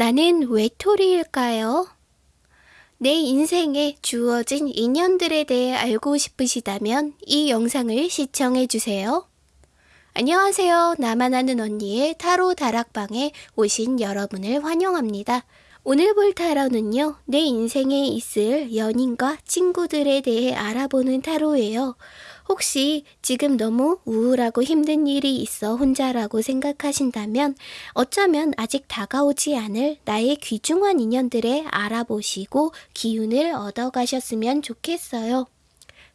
나는 외톨이일까요? 내 인생에 주어진 인연들에 대해 알고 싶으시다면 이 영상을 시청해 주세요. 안녕하세요. 나만 아는 언니의 타로 다락방에 오신 여러분을 환영합니다. 오늘 볼 타로는요, 내 인생에 있을 연인과 친구들에 대해 알아보는 타로예요. 혹시 지금 너무 우울하고 힘든 일이 있어 혼자라고 생각하신다면 어쩌면 아직 다가오지 않을 나의 귀중한 인연들에 알아보시고 기운을 얻어가셨으면 좋겠어요.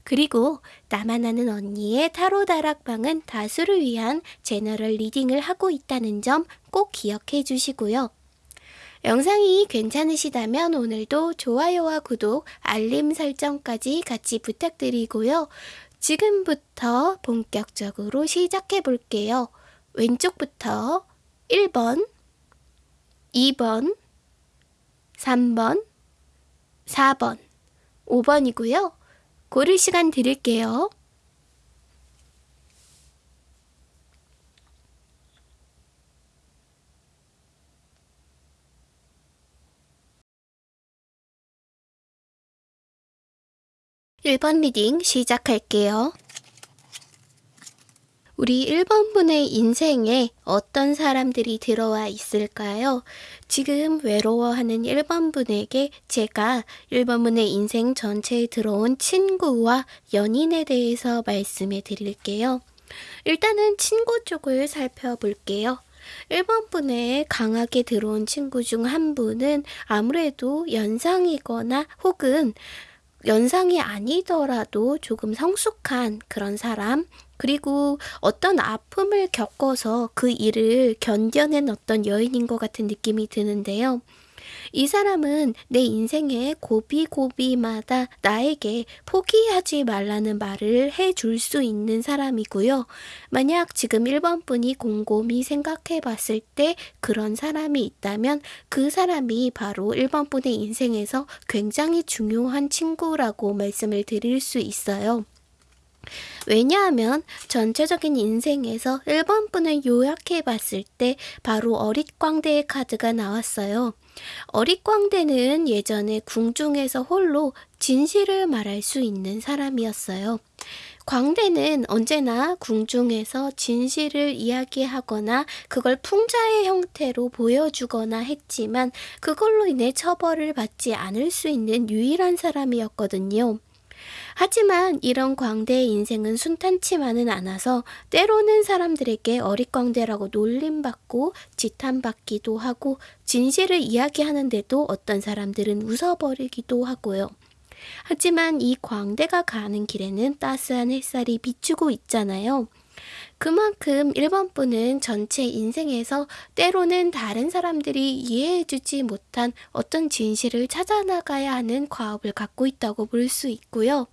그리고 나만 아는 언니의 타로 다락방은 다수를 위한 제너럴 리딩을 하고 있다는 점 꼭 기억해 주시고요. 영상이 괜찮으시다면 오늘도 좋아요와 구독, 알림 설정까지 같이 부탁드리고요. 지금부터 본격적으로 시작해 볼게요. 왼쪽부터 1번, 2번, 3번, 4번, 5번이고요. 고를 시간 드릴게요. 1번 리딩 시작할게요. 우리 1번 분의 인생에 어떤 사람들이 들어와 있을까요? 지금 외로워하는 1번 분에게 제가 1번 분의 인생 전체에 들어온 친구와 연인에 대해서 말씀해 드릴게요. 일단은 친구 쪽을 살펴볼게요. 1번 분에 강하게 들어온 친구 중 한 분은 아무래도 연상이거나 혹은 연상이 아니더라도 조금 성숙한 그런 사람, 그리고 어떤 아픔을 겪어서 그 일을 견뎌낸 어떤 여인인 것 같은 느낌이 드는데요. 이 사람은 내 인생의 고비고비마다 나에게 포기하지 말라는 말을 해줄 수 있는 사람이고요. 만약 지금 1번 분이 곰곰이 생각해 봤을 때 그런 사람이 있다면 그 사람이 바로 1번 분의 인생에서 굉장히 중요한 친구라고 말씀을 드릴 수 있어요. 왜냐하면 전체적인 인생에서 1번 분을 요약해 봤을 때 바로 어릿광대의 카드가 나왔어요. 어릿광대는 예전에 궁중에서 홀로 진실을 말할 수 있는 사람이었어요. 광대는 언제나 궁중에서 진실을 이야기하거나 그걸 풍자의 형태로 보여주거나 했지만 그걸로 인해 처벌을 받지 않을 수 있는 유일한 사람이었거든요. 하지만 이런 광대의 인생은 순탄치만은 않아서 때로는 사람들에게 어릿광대라고 놀림받고 지탄받기도 하고 진실을 이야기하는데도 어떤 사람들은 웃어버리기도 하고요. 하지만 이 광대가 가는 길에는 따스한 햇살이 비추고 있잖아요. 그만큼 1번 분은 전체 인생에서 때로는 다른 사람들이 이해해주지 못한 어떤 진실을 찾아나가야 하는 과업을 갖고 있다고 볼 수 있고요.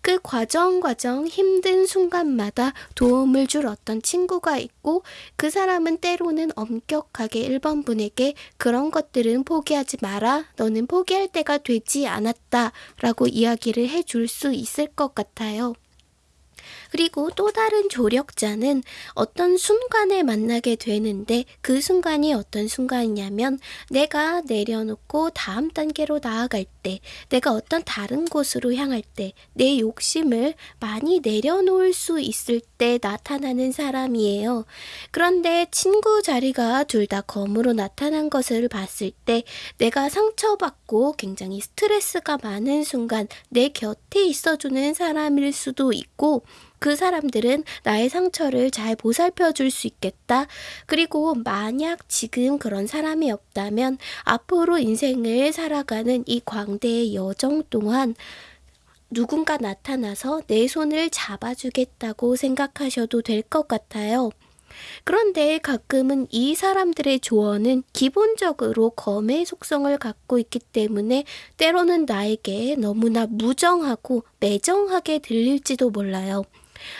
그 과정 과정 힘든 순간마다 도움을 줄 어떤 친구가 있고 그 사람은 때로는 엄격하게 1번 분에게 그런 것들은 포기하지 마라. 너는 포기할 때가 되지 않았다. 라고 이야기를 해줄 수 있을 것 같아요. 그리고 또 다른 조력자는 어떤 순간에 만나게 되는데 그 순간이 어떤 순간이냐면 내가 내려놓고 다음 단계로 나아갈 때 내가 어떤 다른 곳으로 향할 때 내 욕심을 많이 내려놓을 수 있을 때 나타나는 사람이에요. 그런데 친구 자리가 둘 다 검으로 나타난 것을 봤을 때 내가 상처받고 굉장히 스트레스가 많은 순간 내 곁에 있어주는 사람일 수도 있고 그 사람들은 나의 상처를 잘 보살펴 줄 수 있겠다. 그리고 만약 지금 그런 사람이 없다면 앞으로 인생을 살아가는 이 광대의 여정 동안 누군가 나타나서 내 손을 잡아주겠다고 생각하셔도 될 것 같아요. 그런데 가끔은 이 사람들의 조언은 기본적으로 검의 속성을 갖고 있기 때문에 때로는 나에게 너무나 무정하고 매정하게 들릴지도 몰라요.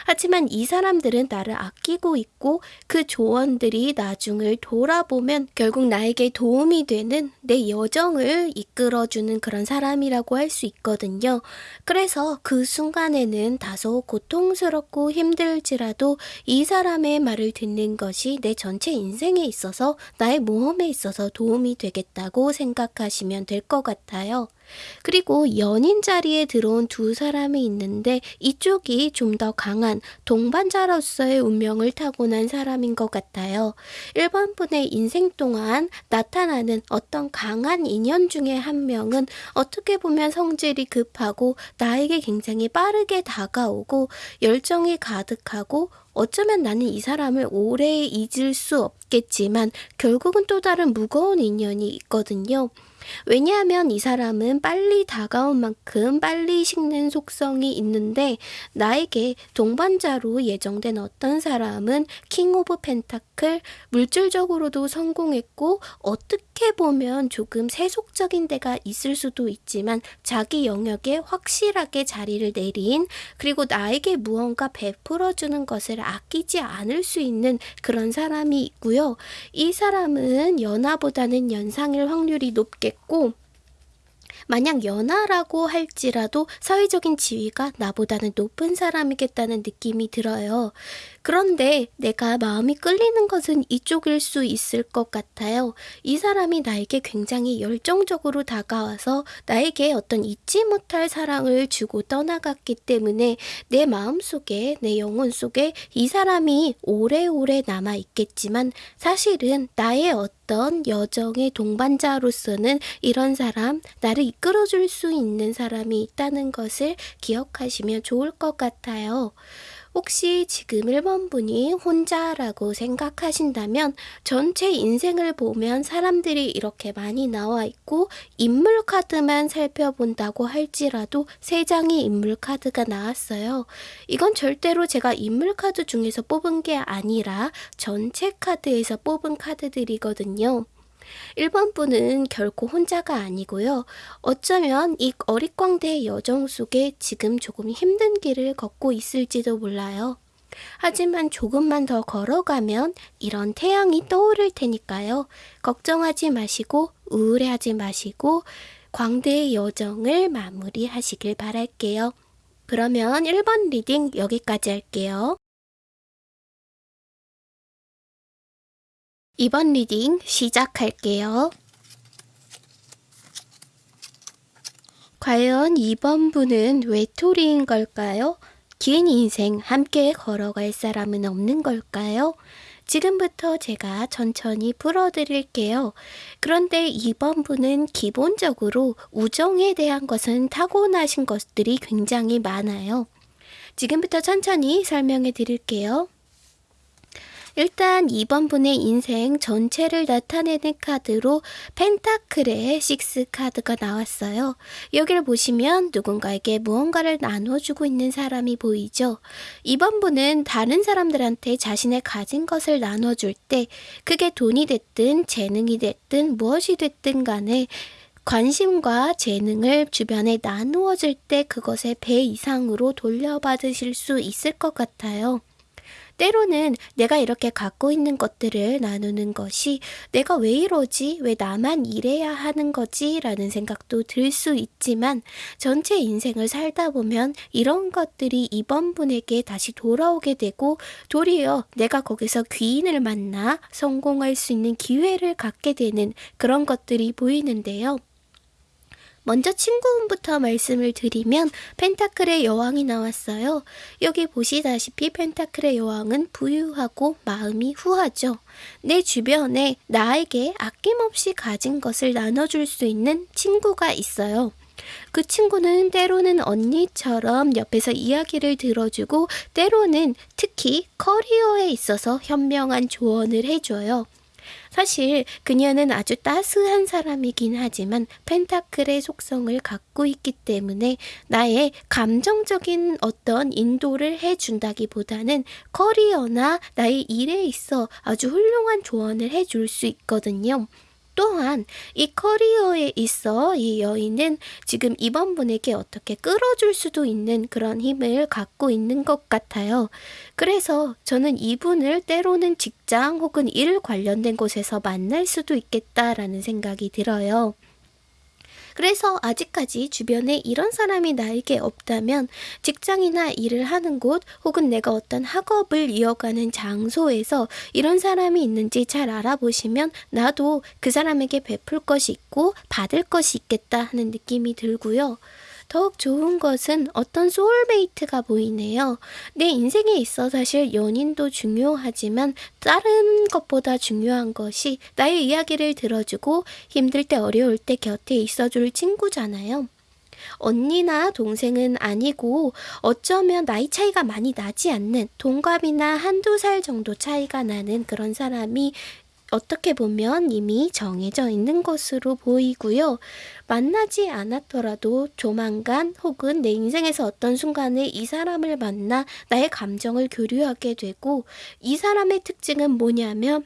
하지만 이 사람들은 나를 아끼고 있고 그 조언들이 나중을 돌아보면 결국 나에게 도움이 되는 내 여정을 이끌어주는 그런 사람이라고 할 수 있거든요. 그래서 그 순간에는 다소 고통스럽고 힘들지라도 이 사람의 말을 듣는 것이 내 전체 인생에 있어서 나의 모험에 있어서 도움이 되겠다고 생각하시면 될 것 같아요. 그리고 연인 자리에 들어온 두 사람이 있는데 이쪽이 좀 더 강한 동반자로서의 운명을 타고난 사람인 것 같아요. 1번 분의 인생 동안 나타나는 어떤 강한 인연 중에 한 명은 어떻게 보면 성질이 급하고 나에게 굉장히 빠르게 다가오고 열정이 가득하고 어쩌면 나는 이 사람을 오래 잊을 수 없겠지만 결국은 또 다른 무거운 인연이 있거든요. 왜냐하면 이 사람은 빨리 다가온 만큼 빨리 식는 속성이 있는데 나에게 동반자로 예정된 어떤 사람은 King of Pentacles 물질적으로도 성공했고 어떻게 보면 조금 세속적인 데가 있을 수도 있지만 자기 영역에 확실하게 자리를 내린 그리고 나에게 무언가 베풀어주는 것을 아끼지 않을 수 있는 그런 사람이 있고요. 이 사람은 연하보다는 연상일 확률이 높 겠고 만약 연하라고 할지라도 사회적인 지위가 나보다는 높은 사람이겠다는 느낌이 들어요. 그런데 내가 마음이 끌리는 것은 이쪽일 수 있을 것 같아요. 이 사람이 나에게 굉장히 열정적으로 다가와서 나에게 어떤 잊지 못할 사랑을 주고 떠나갔기 때문에 내 마음 속에, 내 영혼 속에 이 사람이 오래오래 남아있겠지만 사실은 나의 어떤 여정의 동반자로서는 이런 사람, 나를 이끌어줄 수 있는 사람이 있다는 것을 기억하시면 좋을 것 같아요. 혹시 지금 1번 분이 혼자라고 생각하신다면 전체 인생을 보면 사람들이 이렇게 많이 나와 있고 인물 카드만 살펴본다고 할지라도 3장의 인물 카드가 나왔어요. 이건 절대로 제가 인물 카드 중에서 뽑은 게 아니라 전체 카드에서 뽑은 카드들이거든요. 1번 분은 결코 혼자가 아니고요. 어쩌면 이 어릿광대의 여정 속에 지금 조금 힘든 길을 걷고 있을지도 몰라요. 하지만 조금만 더 걸어가면 이런 태양이 떠오를 테니까요. 걱정하지 마시고 우울해하지 마시고 광대의 여정을 마무리하시길 바랄게요. 그러면 1번 reading 여기까지 할게요. 이번 reading 시작할게요. 과연 이번 분은 외톨이인 걸까요? 긴 인생 함께 걸어갈 사람은 없는 걸까요? 지금부터 제가 천천히 풀어드릴게요. 그런데 이번 분은 기본적으로 우정에 대한 것은 타고나신 것들이 굉장히 많아요. 지금부터 천천히 설명해 드릴게요. 일단 2번 분의 인생 전체를 나타내는 카드로 펜타클의 6 카드가 나왔어요. 여기를 보시면 누군가에게 무언가를 나눠주고 있는 사람이 보이죠. 2번 분은 다른 사람들한테 자신의 가진 것을 나눠줄 때 그게 돈이 됐든 재능이 됐든 무엇이 됐든 간에 관심과 재능을 주변에 나누어질 때 그것의 배 이상으로 돌려받으실 수 있을 것 같아요. 때로는 내가 이렇게 갖고 있는 것들을 나누는 것이 내가 왜 이러지? 왜 나만 이래야 하는 거지? 라는 생각도 들 수 있지만 전체 인생을 살다 보면 이런 것들이 이번 분에게 다시 돌아오게 되고 도리어 내가 거기서 귀인을 만나 성공할 수 있는 기회를 갖게 되는 그런 것들이 보이는데요. 먼저 친구분부터 말씀을 드리면 펜타클의 여왕이 나왔어요. 여기 보시다시피 펜타클의 여왕은 부유하고 마음이 후하죠. 내 주변에 나에게 아낌없이 가진 것을 나눠줄 수 있는 친구가 있어요. 그 친구는 때로는 언니처럼 옆에서 이야기를 들어주고 때로는 특히 커리어에 있어서 현명한 조언을 해줘요. 사실 그녀는 아주 따스한 사람이긴 하지만 펜타클의 속성을 갖고 있기 때문에 나의 감정적인 어떤 인도를 해준다기보다는 커리어나 나의 일에 있어 아주 훌륭한 조언을 해줄 수 있거든요. 또한 이 커리어에 있어 이 여인은 지금 이번 분에게 어떻게 끌어줄 수도 있는 그런 힘을 갖고 있는 것 같아요. 그래서 저는 이분을 때로는 직장 혹은 일 관련된 곳에서 만날 수도 있겠다라는 생각이 들어요. 그래서 아직까지 주변에 이런 사람이 나에게 없다면 직장이나 일을 하는 곳 혹은 내가 어떤 학업을 이어가는 장소에서 이런 사람이 있는지 잘 알아보시면 나도 그 사람에게 베풀 것이 있고 받을 것이 있겠다 하는 느낌이 들고요. 더욱 좋은 것은 어떤 소울메이트가 보이네요. 내 인생에 있어 사실 연인도 중요하지만 다른 것보다 중요한 것이 나의 이야기를 들어주고 힘들 때 어려울 때 곁에 있어줄 친구잖아요. 언니나 동생은 아니고 어쩌면 나이 차이가 많이 나지 않는 동갑이나 한두 살 정도 차이가 나는 그런 사람이 어떻게 보면 이미 정해져 있는 것으로 보이고요. 만나지 않았더라도 조만간 혹은 내 인생에서 어떤 순간에 이 사람을 만나 나의 감정을 교류하게 되고 이 사람의 특징은 뭐냐면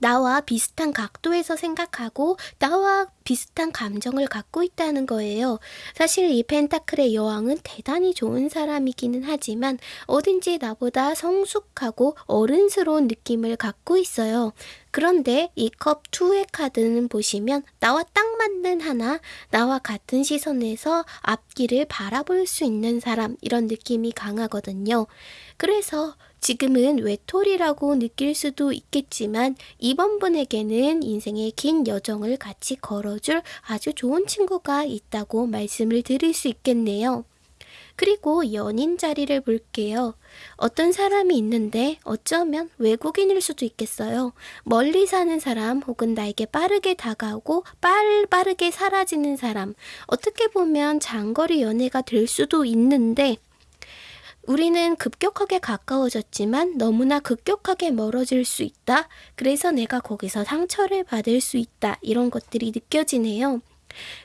나와 비슷한 각도에서 생각하고 나와 비슷한 감정을 갖고 있다는 거예요. 사실 이 펜타클의 여왕은 대단히 좋은 사람이기는 하지만 어딘지 나보다 성숙하고 어른스러운 느낌을 갖고 있어요. 그런데 이 컵 2의 카드는 보시면 나와 딱 맞는 하나, 나와 같은 시선에서 앞길을 바라볼 수 있는 사람 이런 느낌이 강하거든요. 그래서 지금은 외톨이라고 느낄 수도 있겠지만 이번 분에게는 인생의 긴 여정을 같이 걸어줄 아주 좋은 친구가 있다고 말씀을 드릴 수 있겠네요. 그리고 연인 자리를 볼게요. 어떤 사람이 있는데 어쩌면 외국인일 수도 있겠어요. 멀리 사는 사람 혹은 나에게 빠르게 다가오고 빠르, 빠르게 사라지는 사람. 어떻게 보면 장거리 연애가 될 수도 있는데 우리는 급격하게 가까워졌지만 너무나 급격하게 멀어질 수 있다. 그래서 내가 거기서 상처를 받을 수 있다. 이런 것들이 느껴지네요.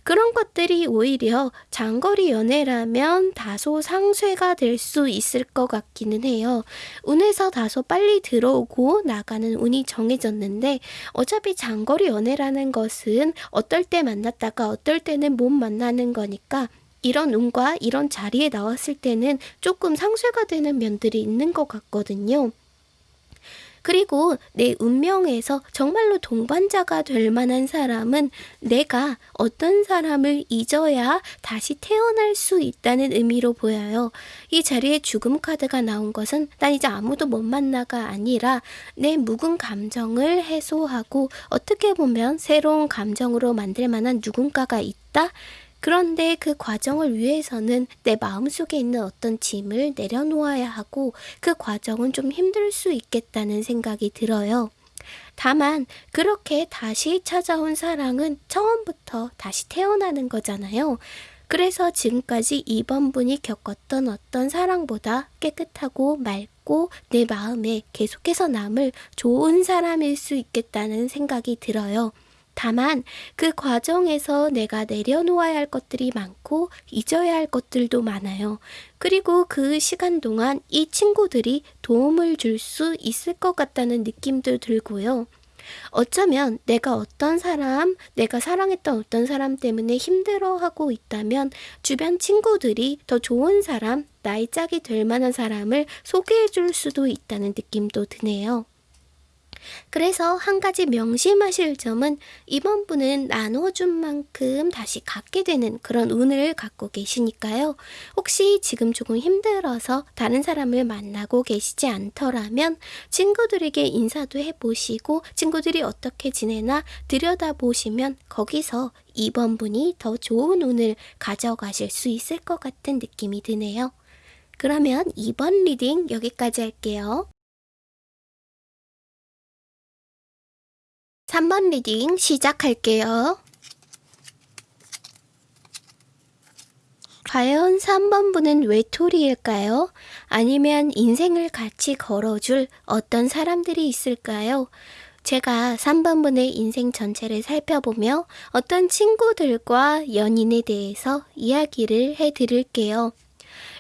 그런 것들이 오히려 장거리 연애라면 다소 상쇄가 될 수 있을 것 같기는 해요. 운에서 다소 빨리 들어오고 나가는 운이 정해졌는데 어차피 장거리 연애라는 것은 어떨 때 만났다가 어떨 때는 못 만나는 거니까 이런 운과 이런 자리에 나왔을 때는 조금 상쇄가 되는 면들이 있는 것 같거든요. 그리고 내 운명에서 정말로 동반자가 될 만한 사람은 내가 어떤 사람을 잊어야 다시 태어날 수 있다는 의미로 보여요. 이 자리에 죽음 카드가 나온 것은 난 이제 아무도 못 만나가 아니라 내 묵은 감정을 해소하고 어떻게 보면 새로운 감정으로 만들 만한 누군가가 있다? 그런데 그 과정을 위해서는 내 마음속에 있는 어떤 짐을 내려놓아야 하고 그 과정은 좀 힘들 수 있겠다는 생각이 들어요. 다만 그렇게 다시 찾아온 사랑은 처음부터 다시 태어나는 거잖아요. 그래서 지금까지 이번 분이 겪었던 어떤 사랑보다 깨끗하고 맑고 내 마음에 계속해서 남을 좋은 사람일 수 있겠다는 생각이 들어요. 다만 그 과정에서 내가 내려놓아야 할 것들이 많고 잊어야 할 것들도 많아요. 그리고 그 시간 동안 이 친구들이 도움을 줄 수 있을 것 같다는 느낌도 들고요. 어쩌면 내가 어떤 사람, 내가 사랑했던 어떤 사람 때문에 힘들어하고 있다면 주변 친구들이 더 좋은 사람, 나의 짝이 될 만한 사람을 소개해 줄 수도 있다는 느낌도 드네요. 그래서 한 가지 명심하실 점은 이번 분은 나눠준 만큼 다시 갖게 되는 그런 운을 갖고 계시니까요. 혹시 지금 조금 힘들어서 다른 사람을 만나고 계시지 않더라면 친구들에게 인사도 해보시고 친구들이 어떻게 지내나 들여다보시면 거기서 이번 분이 더 좋은 운을 가져가실 수 있을 것 같은 느낌이 드네요. 그러면 이번 reading 여기까지 할게요. 3번 reading 시작할게요. 과연 3번 분은 외톨이일까요? 아니면 인생을 같이 걸어줄 어떤 사람들이 있을까요? 제가 3번 분의 인생 전체를 살펴보며 어떤 친구들과 연인에 대해서 이야기를 해 드릴게요.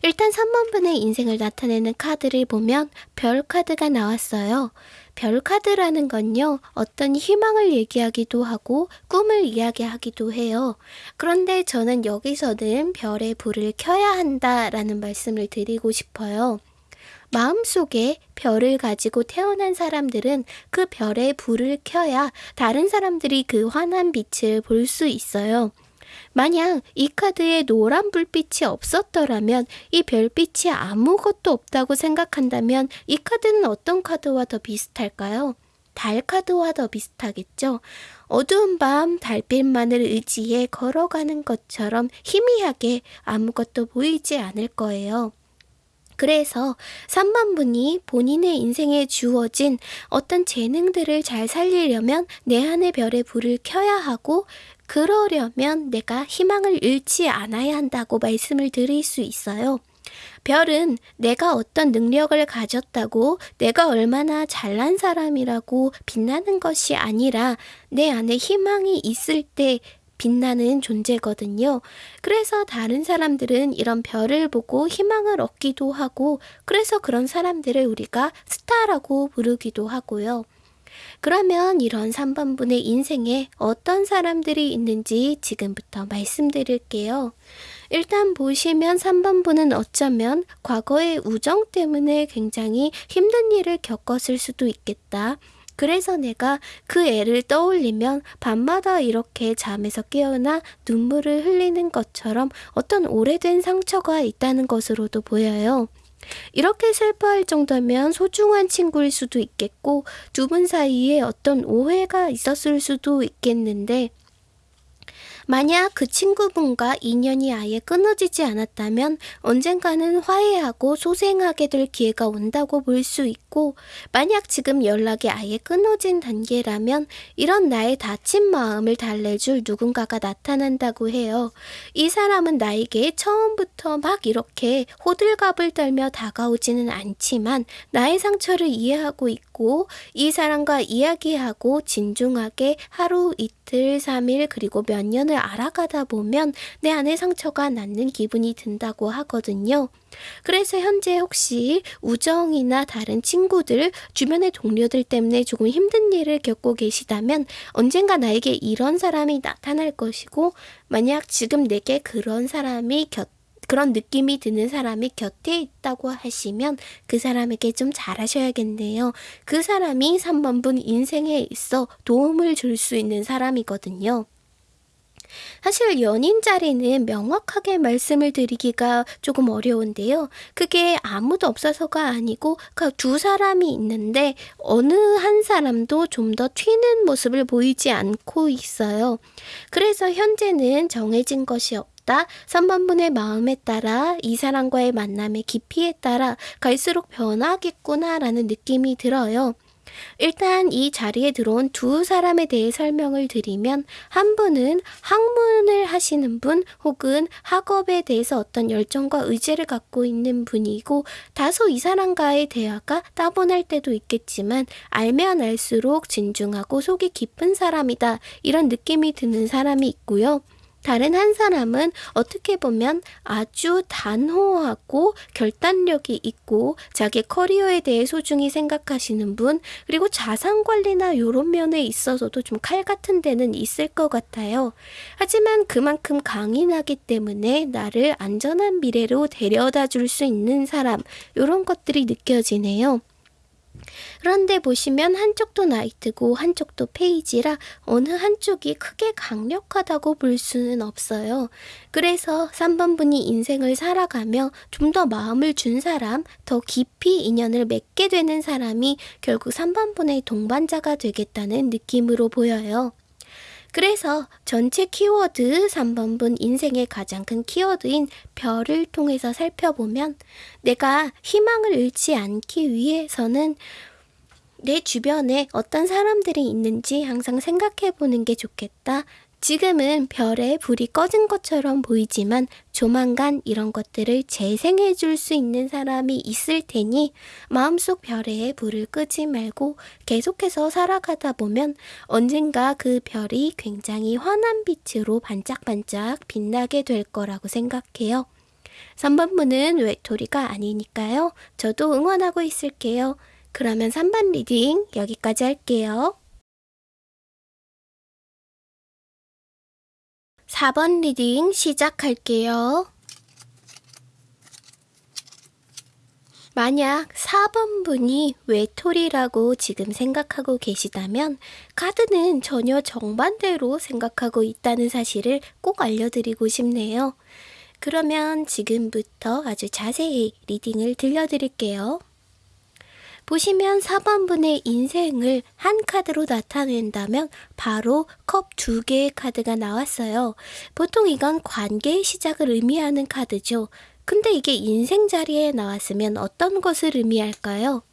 일단 3번 분의 인생을 나타내는 카드를 보면 별 카드가 나왔어요. 별 카드라는 건요, 어떤 희망을 얘기하기도 하고 꿈을 이야기하기도 해요. 그런데 저는 여기서는 별의 불을 켜야 한다라는 말씀을 드리고 싶어요. 마음속에 별을 가지고 태어난 사람들은 그 별의 불을 켜야 다른 사람들이 그 환한 빛을 볼 수 있어요. 만약 이 카드에 노란 불빛이 없었더라면 이 별빛이 아무것도 없다고 생각한다면 이 카드는 어떤 카드와 더 비슷할까요? 달 카드와 더 비슷하겠죠? 어두운 밤 달빛만을 의지해 걸어가는 것처럼 희미하게 아무것도 보이지 않을 거예요. 그래서 3번 분이 본인의 인생에 주어진 어떤 재능들을 잘 살리려면 내 안의 별의 불을 켜야 하고 그러려면 내가 희망을 잃지 않아야 한다고 말씀을 드릴 수 있어요. 별은 내가 어떤 능력을 가졌다고 내가 얼마나 잘난 사람이라고 빛나는 것이 아니라 내 안에 희망이 있을 때 빛나는 존재거든요. 그래서 다른 사람들은 이런 별을 보고 희망을 얻기도 하고, 그래서 그런 사람들을 우리가 스타라고 부르기도 하고요. 그러면 이런 3번분의 인생에 어떤 사람들이 있는지 지금부터 말씀드릴게요. 일단 보시면 3번분은 어쩌면 과거의 우정 때문에 굉장히 힘든 일을 겪었을 수도 있겠다. 그래서 내가 그 애를 떠올리면 밤마다 이렇게 잠에서 깨어나 눈물을 흘리는 것처럼 어떤 오래된 상처가 있다는 것으로도 보여요. 이렇게 슬퍼할 정도면 소중한 친구일 수도 있겠고 두 분 사이에 어떤 오해가 있었을 수도 있겠는데 만약 그 친구분과 인연이 아예 끊어지지 않았다면 언젠가는 화해하고 소생하게 될 기회가 온다고 볼 수 있고, 만약 지금 연락이 아예 끊어진 단계라면 이런 나의 다친 마음을 달래줄 누군가가 나타난다고 해요. 이 사람은 나에게 처음부터 막 이렇게 호들갑을 떨며 다가오지는 않지만 나의 상처를 이해하고 있고 이 사람과 이야기하고 진중하게 하루 이틀, 3일 그리고 몇 년을 알아가다 보면 내 안에 상처가 낫는 기분이 든다고 하거든요. 그래서 현재 혹시 우정이나 다른 친구들, 주변의 동료들 때문에 조금 힘든 일을 겪고 계시다면 언젠가 나에게 이런 사람이 나타날 것이고, 만약 지금 내게 그런 사람이 곁 그런 느낌이 드는 사람이 곁에 있다고 하시면 그 사람에게 좀 잘하셔야겠네요. 그 사람이 3번분 인생에 있어 도움을 줄 수 있는 사람이거든요. 사실 연인 자리는 명확하게 말씀을 드리기가 조금 어려운데요. 그게 아무도 없어서가 아니고 그 두 사람이 있는데 어느 한 사람도 좀 더 튀는 모습을 보이지 않고 있어요. 그래서 현재는 정해진 것이 없다. 3번분의 마음에 따라 이 사람과의 만남의 깊이에 따라 갈수록 변하겠구나라는 느낌이 들어요. 일단 이 자리에 들어온 두 사람에 대해 설명을 드리면 한 분은 학문을 하시는 분 혹은 학업에 대해서 어떤 열정과 의지를 갖고 있는 분이고 다소 이 사람과의 대화가 따분할 때도 있겠지만 알면 알수록 진중하고 속이 깊은 사람이다 이런 느낌이 드는 사람이 있고요. 다른 한 사람은 어떻게 보면 아주 단호하고 결단력이 있고 자기 커리어에 대해 소중히 생각하시는 분, 그리고 자산 관리나 이런 면에 있어서도 좀 칼 같은 데는 있을 것 같아요. 하지만 그만큼 강인하기 때문에 나를 안전한 미래로 데려다 줄 수 있는 사람, 이런 것들이 느껴지네요. 그런데 보시면 한쪽도 나이트고 한쪽도 페이지라 어느 한쪽이 크게 강력하다고 볼 수는 없어요. 그래서 3번 분이 인생을 살아가며 좀 더 마음을 준 사람, 더 깊이 인연을 맺게 되는 사람이 결국 3번 분의 동반자가 되겠다는 느낌으로 보여요. 그래서 전체 키워드 3번분 인생의 가장 큰 키워드인 별을 통해서 살펴보면 내가 희망을 잃지 않기 위해서는 내 주변에 어떤 사람들이 있는지 항상 생각해 보는 게 좋겠다. 지금은 별에 불이 꺼진 것처럼 보이지만 조만간 이런 것들을 재생해 줄 수 있는 사람이 있을 테니 마음속 별에 불을 끄지 말고 계속해서 살아가다 보면 언젠가 그 별이 굉장히 환한 빛으로 반짝반짝 빛나게 될 거라고 생각해요. 3번 분은 외톨이가 아니니까요. 저도 응원하고 있을게요. 그러면 3번 reading 여기까지 할게요. 4번 reading 시작할게요. 만약 4번 분이 외톨이라고 지금 생각하고 계시다면 카드는 전혀 정반대로 생각하고 있다는 사실을 꼭 알려드리고 싶네요. 그러면 지금부터 아주 자세히 리딩을 들려드릴게요. 보시면 4번 분의 인생을 한 카드로 나타낸다면 바로 컵 두 개의 카드가 나왔어요. 보통 이건 관계의 시작을 의미하는 카드죠. 근데 이게 인생 자리에 나왔으면 어떤 것을 의미할까요?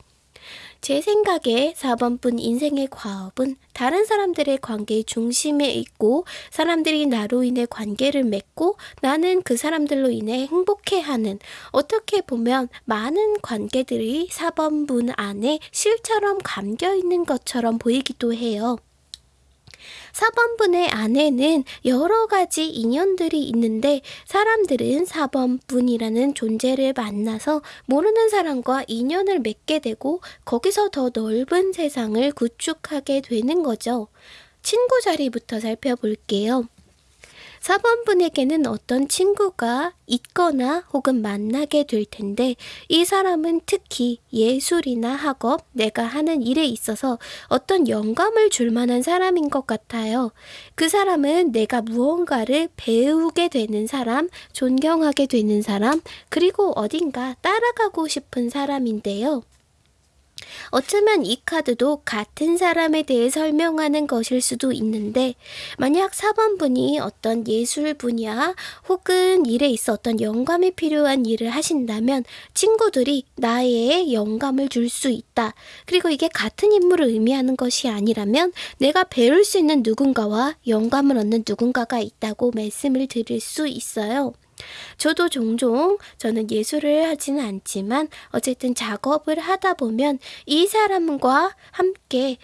제 생각에 4번분 인생의 과업은 다른 사람들의 관계의 중심에 있고 사람들이 나로 인해 관계를 맺고 나는 그 사람들로 인해 행복해하는 어떻게 보면 많은 관계들이 4번분 안에 실처럼 감겨 있는 것처럼 보이기도 해요. 4번분의 안에는 여러 가지 인연들이 있는데 사람들은 4번분이라는 존재를 만나서 모르는 사람과 인연을 맺게 되고 거기서 더 넓은 세상을 구축하게 되는 거죠. 친구 자리부터 살펴볼게요. 4번 분에게는 어떤 친구가 있거나 혹은 만나게 될 텐데 이 사람은 특히 예술이나 학업, 내가 하는 일에 있어서 어떤 영감을 줄 만한 사람인 것 같아요. 그 사람은 내가 무언가를 배우게 되는 사람, 존경하게 되는 사람, 그리고 어딘가 따라가고 싶은 사람인데요. 어쩌면 이 카드도 같은 사람에 대해 설명하는 것일 수도 있는데 만약 4번 분이 어떤 예술 분야 혹은 일에 있어 어떤 영감이 필요한 일을 하신다면 친구들이 나의 영감을 줄 수 있다. 그리고 이게 같은 인물을 의미하는 것이 아니라면 내가 배울 수 있는 누군가와 영감을 얻는 누군가가 있다고 말씀을 드릴 수 있어요. 저도 종종 저는 예술을 하지는 않지만 어쨌든 작업을 하다 보면 이 사람과 함께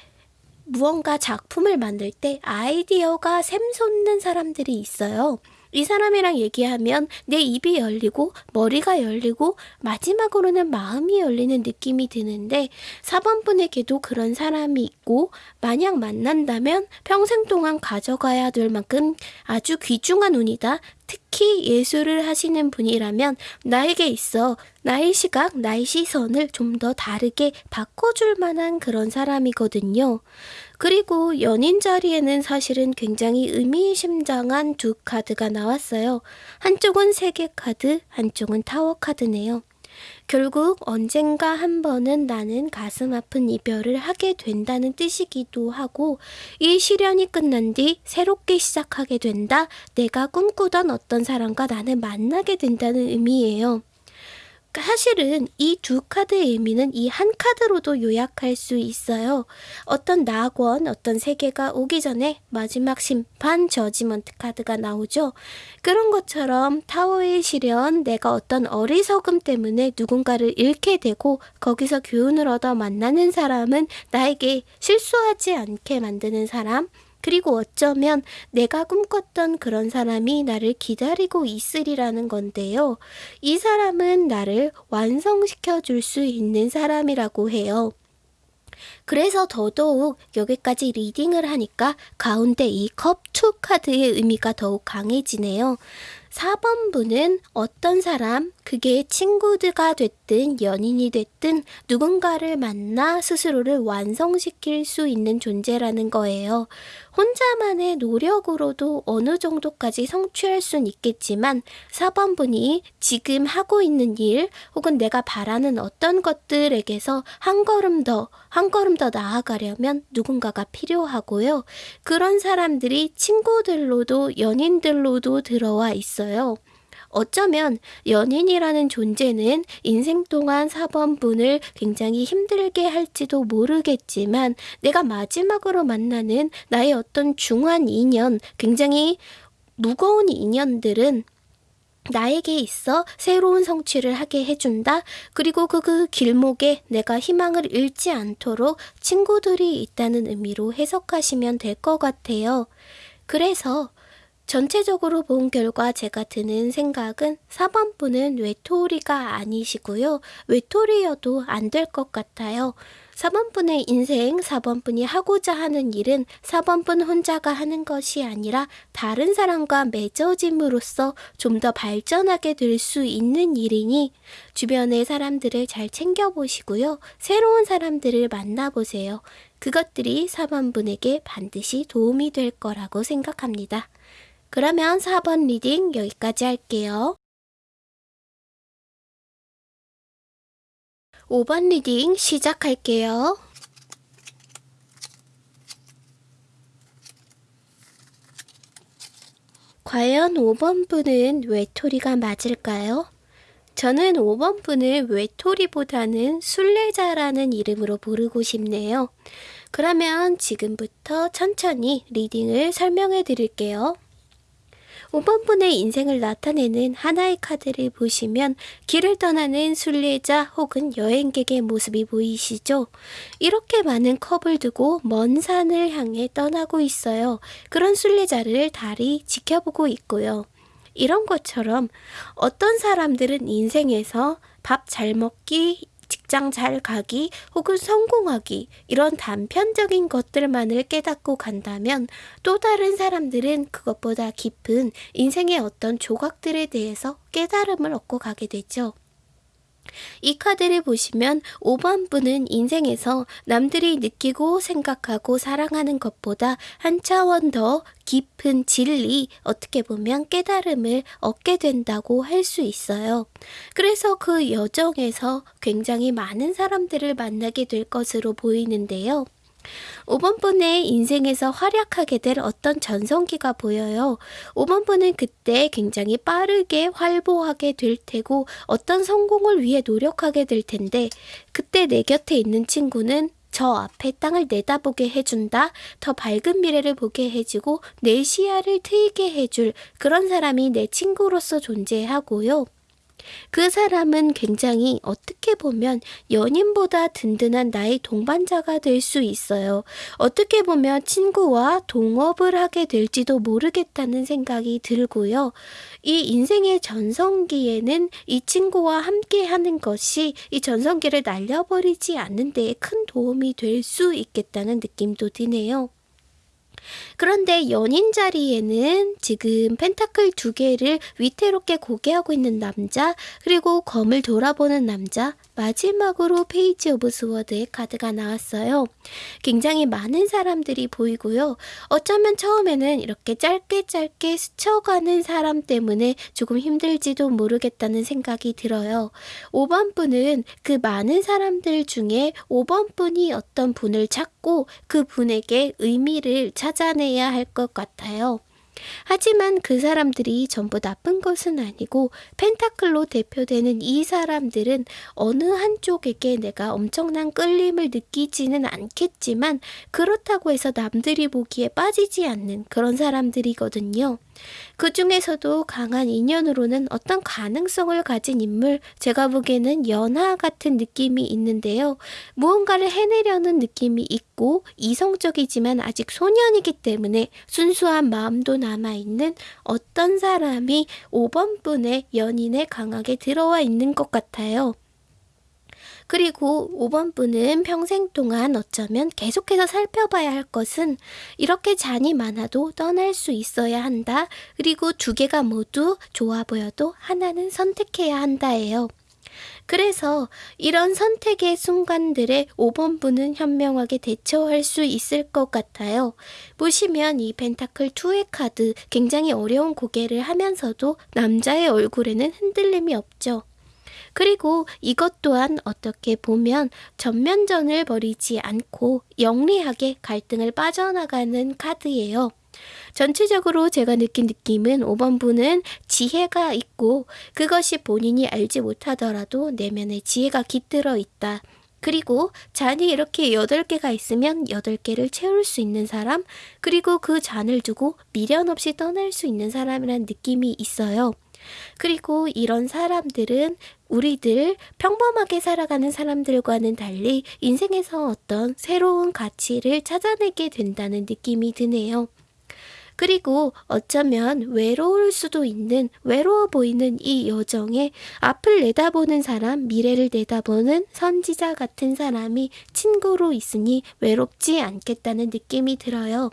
무언가 작품을 만들 때 아이디어가 샘솟는 사람들이 있어요. 이 사람이랑 얘기하면 내 입이 열리고 머리가 열리고 마지막으로는 마음이 열리는 느낌이 드는데 4번 분에게도 그런 사람이 있고 만약 만난다면 평생 동안 가져가야 될 만큼 아주 귀중한 운이다. 특히 예술을 하시는 분이라면 나에게 있어 나의 시각, 나의 시선을 좀 더 다르게 바꿔줄 만한 그런 사람이거든요. 그리고 연인 자리에는 사실은 굉장히 의미심장한 두 카드가 나왔어요. 한쪽은 세계 카드, 한쪽은 타워 카드네요. 결국 언젠가 한 번은 나는 가슴 아픈 이별을 하게 된다는 뜻이기도 하고 이 시련이 끝난 뒤 새롭게 시작하게 된다. 내가 꿈꾸던 어떤 사람과 나는 만나게 된다는 의미예요. 사실은 이 두 카드의 의미는 이 한 카드로도 요약할 수 있어요. 어떤 낙원, 어떤 세계가 오기 전에 마지막 심판 저지먼트 카드가 나오죠. 그런 것처럼 타워의 시련, 내가 어떤 어리석음 때문에 누군가를 잃게 되고 거기서 교훈을 얻어 만나는 사람은 나에게 실수하지 않게 만드는 사람, 그리고 어쩌면 내가 꿈꿨던 그런 사람이 나를 기다리고 있으리라는 건데요. 이 사람은 나를 완성시켜 줄 수 있는 사람이라고 해요. 그래서 더더욱 여기까지 리딩을 하니까 가운데 이컵2 카드의 의미가 더욱 강해지네요. 4번 분은 어떤 사람, 그게 친구들가 됐든 연인이 됐든 누군가를 만나 스스로를 완성시킬 수 있는 존재라는 거예요. 혼자만의 노력으로도 어느 정도까지 성취할 수는 있겠지만 4번 분이 지금 하고 있는 일 혹은 내가 바라는 어떤 것들에게서 한 걸음 더, 한 걸음 더 나아가려면 누군가가 필요하고요. 그런 사람들이 친구들로도 연인들로도 들어와 있어요. 어쩌면 연인이라는 존재는 인생 동안 4번분을 굉장히 힘들게 할지도 모르겠지만 내가 마지막으로 만나는 나의 어떤 중한 인연, 굉장히 무거운 인연들은 나에게 있어 새로운 성취를 하게 해준다. 그리고 그, 그 길목에 내가 희망을 잃지 않도록 친구들이 있다는 의미로 해석하시면 될 것 같아요. 그래서 전체적으로 본 결과 제가 드는 생각은 4번 분은 외톨이가 아니시고요. 외톨이여도 안 될 것 같아요. 4번 분의 인생, 4번 분이 하고자 하는 일은 4번 분 혼자가 하는 것이 아니라 다른 사람과 맺어짐으로써 좀 더 발전하게 될 수 있는 일이니 주변의 사람들을 잘 챙겨보시고요. 새로운 사람들을 만나보세요. 그것들이 4번 분에게 반드시 도움이 될 거라고 생각합니다. 그러면 4번 reading 여기까지 할게요. 5번 reading 시작할게요. 과연 5번 분은 외톨이가 맞을까요? 저는 5번 분을 외톨이보다는 순례자라는 이름으로 부르고 싶네요. 그러면 지금부터 천천히 리딩을 설명해 드릴게요. 5번 분의 인생을 나타내는 하나의 카드를 보시면 길을 떠나는 순례자 혹은 여행객의 모습이 보이시죠? 이렇게 많은 컵을 두고 먼 산을 향해 떠나고 있어요. 그런 순례자를 달이 지켜보고 있고요. 이런 것처럼 어떤 사람들은 인생에서 밥 잘 먹기, 직장 잘 가기 혹은 성공하기 이런 단편적인 것들만을 깨닫고 간다면 또 다른 사람들은 그것보다 깊은 인생의 어떤 조각들에 대해서 깨달음을 얻고 가게 되죠. 이 카드를 보시면 5번 분은 인생에서 남들이 느끼고 생각하고 사랑하는 것보다 한 차원 더 깊은 진리, 어떻게 보면 깨달음을 얻게 된다고 할 수 있어요. 그래서 그 여정에서 굉장히 많은 사람들을 만나게 될 것으로 보이는데요. 5번 분의 인생에서 활약하게 될 어떤 전성기가 보여요. 5번 분은 그때 굉장히 빠르게 활보하게 될 테고 어떤 성공을 위해 노력하게 될 텐데 그때 내 곁에 있는 친구는 저 앞에 땅을 내다보게 해준다. 더 밝은 미래를 보게 해주고 내 시야를 트이게 해줄 그런 사람이 내 친구로서 존재하고요. 그 사람은 굉장히 어떻게 보면 연인보다 든든한 나의 동반자가 될 수 있어요. 어떻게 보면 친구와 동업을 하게 될지도 모르겠다는 생각이 들고요. 이 인생의 전성기에는 이 친구와 함께 하는 것이 이 전성기를 날려버리지 않는 데에 큰 도움이 될 수 있겠다는 느낌도 드네요. 그런데 연인 자리에는 지금 펜타클 두 개를 위태롭게 고개하고 있는 남자, 그리고 검을 돌아보는 남자, 마지막으로 page of sword의 카드가 나왔어요. 굉장히 많은 사람들이 보이고요. 어쩌면 처음에는 이렇게 짧게 짧게 스쳐가는 사람 때문에 조금 힘들지도 모르겠다는 생각이 들어요. 5번 분은 그 많은 사람들 중에 5번 분이 어떤 분을 찾고 그 분에게 의미를 찾아내야 할 것 같아요. 하지만 그 사람들이 전부 나쁜 것은 아니고 펜타클로 대표되는 이 사람들은 어느 한쪽에게 내가 엄청난 끌림을 느끼지는 않겠지만 그렇다고 해서 남들이 보기에 빠지지 않는 그런 사람들이거든요. 그 중에서도 강한 인연으로는 어떤 가능성을 가진 인물, 제가 보기에는 연하 같은 느낌이 있는데요. 무언가를 해내려는 느낌이 있고 이성적이지만 아직 소년이기 때문에 순수한 마음도 남아있는 어떤 사람이 5번 분의 연인에 강하게 들어와 있는 것 같아요. 그리고 5번 분은 평생 동안 어쩌면 계속해서 살펴봐야 할 것은 이렇게 잔이 많아도 떠날 수 있어야 한다. 그리고 두 개가 모두 좋아 보여도 하나는 선택해야 한다예요. 그래서 이런 선택의 순간들에 5번 분은 현명하게 대처할 수 있을 것 같아요. 보시면 이 펜타클 2의 카드 굉장히 어려운 고개를 하면서도 남자의 얼굴에는 흔들림이 없죠. 그리고 이것 또한 어떻게 보면 전면전을 벌이지 않고 영리하게 갈등을 빠져나가는 카드예요. 전체적으로 제가 느낀 느낌은 5번 분은 지혜가 있고 그것이 본인이 알지 못하더라도 내면에 지혜가 깃들어 있다. 그리고 잔이 이렇게 8개가 있으면 8개를 채울 수 있는 사람, 그리고 그 잔을 두고 미련 없이 떠날 수 있는 사람이라는 느낌이 있어요. 그리고 이런 사람들은 우리들 평범하게 살아가는 사람들과는 달리 인생에서 어떤 새로운 가치를 찾아내게 된다는 느낌이 드네요. 그리고 어쩌면 외로울 수도 있는 외로워 보이는 이 여정에 앞을 내다보는 사람, 미래를 내다보는 선지자 같은 사람이 친구로 있으니 외롭지 않겠다는 느낌이 들어요.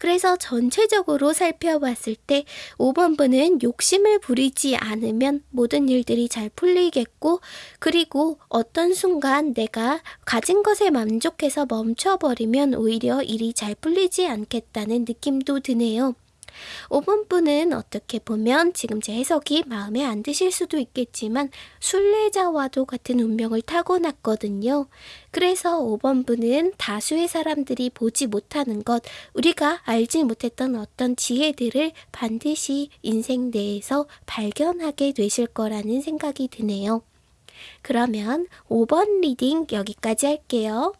그래서 전체적으로 살펴봤을 때 5번분은 욕심을 부리지 않으면 모든 일들이 잘 풀리겠고 그리고 어떤 순간 내가 가진 것에 만족해서 멈춰버리면 오히려 일이 잘 풀리지 않겠다는 느낌도 드네요. 5번 분은 어떻게 보면 지금 제 해석이 마음에 안 드실 수도 있겠지만 순례자와도 같은 운명을 타고났거든요. 그래서 5번 분은 다수의 사람들이 보지 못하는 것, 우리가 알지 못했던 어떤 지혜들을 반드시 인생 내에서 발견하게 되실 거라는 생각이 드네요. 그러면 5번 reading 여기까지 할게요.